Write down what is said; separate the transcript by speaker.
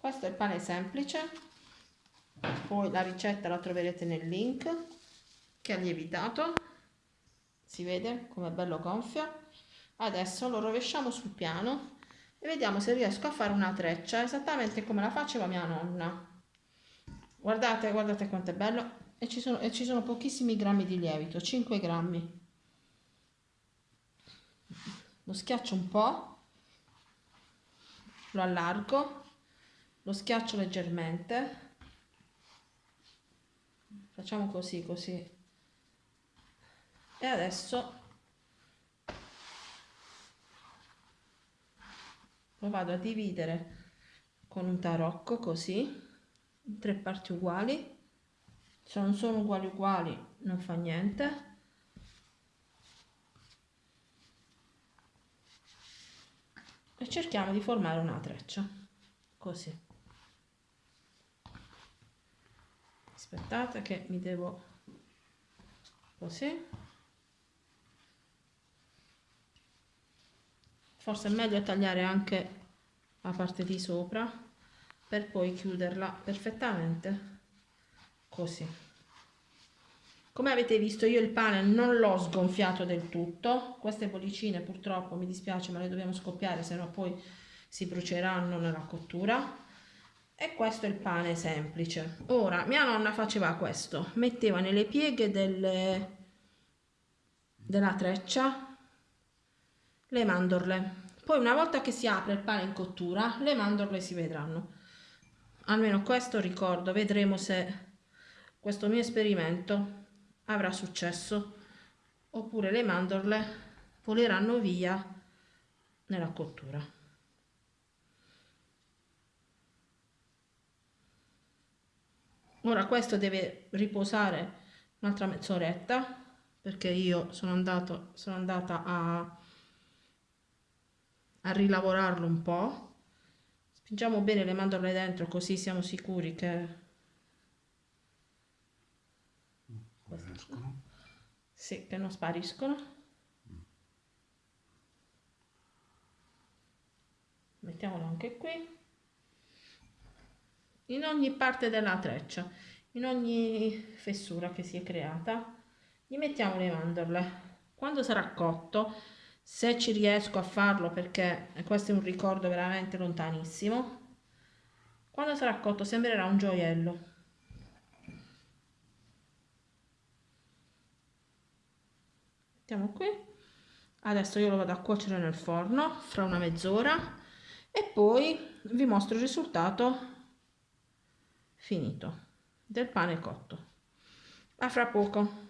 Speaker 1: questo è il pane semplice. Poi la ricetta la troverete nel link che ha lievitato. Si vede come è bello gonfio. Adesso lo rovesciamo sul piano e vediamo se riesco a fare una treccia esattamente come la faceva mia nonna. Guardate guardate quanto è bello. E ci sono, e ci sono pochissimi grammi di lievito 5 grammi. Lo schiaccio un po' lo allargo lo schiaccio leggermente. Facciamo così così. E adesso lo vado a dividere con un tarocco così. In tre parti uguali. Se non sono uguali uguali non fa niente. E cerchiamo di formare una treccia. Così aspettate che mi devo così. Forse è meglio tagliare anche la parte di sopra per poi chiuderla perfettamente così. Come avete visto io il pane non l'ho sgonfiato del tutto. Queste bollicine purtroppo mi dispiace ma le dobbiamo scoppiare se no poi si bruceranno nella cottura e questo è il pane semplice. Ora mia nonna faceva questo. Metteva nelle pieghe delle, della treccia le mandorle. Poi una volta che si apre il pane in cottura le mandorle si vedranno. Almeno questo ricordo. Vedremo se questo mio esperimento avrà successo oppure le mandorle voleranno via nella cottura ora questo deve riposare un'altra mezz'oretta perché io sono, andato, sono andata a, a rilavorarlo un po' spingiamo bene le mandorle dentro così siamo sicuri che sì, che non spariscono. Mettiamolo anche qui in ogni parte della treccia, in ogni fessura che si è creata, gli mettiamo le mandorle. Quando sarà cotto, se ci riesco a farlo perché questo è un ricordo veramente lontanissimo, quando sarà cotto sembrerà un gioiello. Mettiamo qui. Adesso io lo vado a cuocere nel forno fra una mezz'ora e poi vi mostro il risultato finito. Del pane cotto. A fra poco